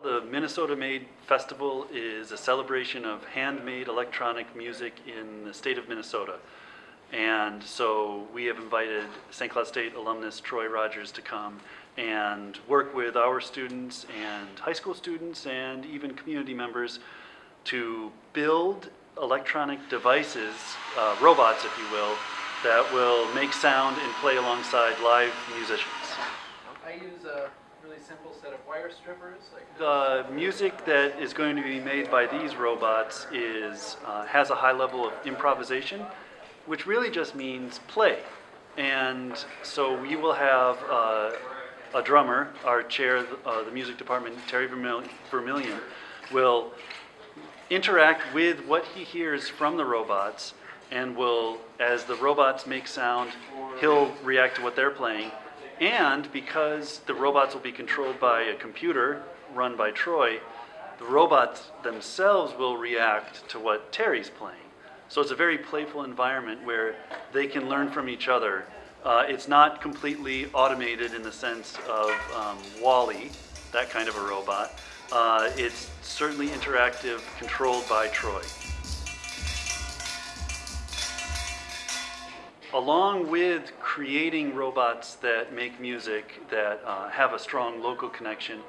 The Minnesota Made Festival is a celebration of handmade electronic music in the state of Minnesota. And so we have invited St. Cloud State alumnus Troy Rogers to come and work with our students and high school students and even community members to build electronic devices, uh, robots if you will, that will make sound and play alongside live musicians. I use a really simple set of wire strippers. Like The music that is going to be made by these robots is, uh, has a high level of improvisation, which really just means play. And so we will have uh, a drummer, our chair of uh, the music department, Terry Vermil- Vermillion, will interact with what he hears from the robots and will, as the robots make sound, he'll react to what they're playing. And because the robots will be controlled by a computer run by Troy, the robots themselves will react to what Terry's playing. So it's a very playful environment where they can learn from each other. Uh, it's not completely automated in the sense of um, WALL-E, that kind of a robot. Uh, it's certainly interactive, controlled by Troy. Along with creating robots that make music that uh, have a strong local connection,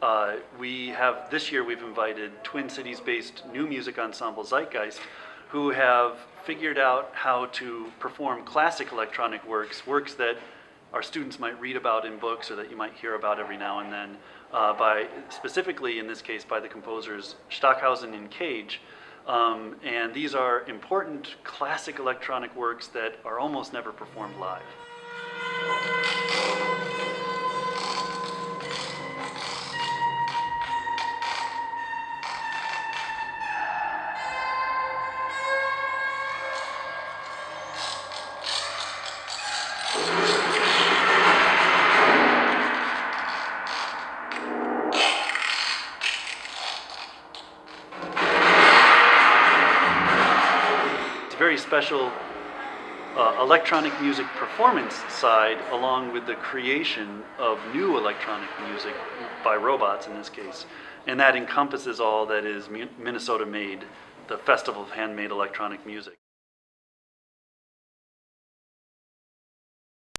uh, we have this year we've invited Twin Cities-based new music ensemble Zeitgeist, who have figured out how to perform classic electronic works, works that our students might read about in books or that you might hear about every now and then, uh, by specifically in this case by the composers Stockhausen and Cage. Um, and these are important classic electronic works that are almost never performed live. Very special uh, electronic music performance side along with the creation of new electronic music by robots in this case. And that encompasses all that is Minnesota made, the Festival of Handmade Electronic Music.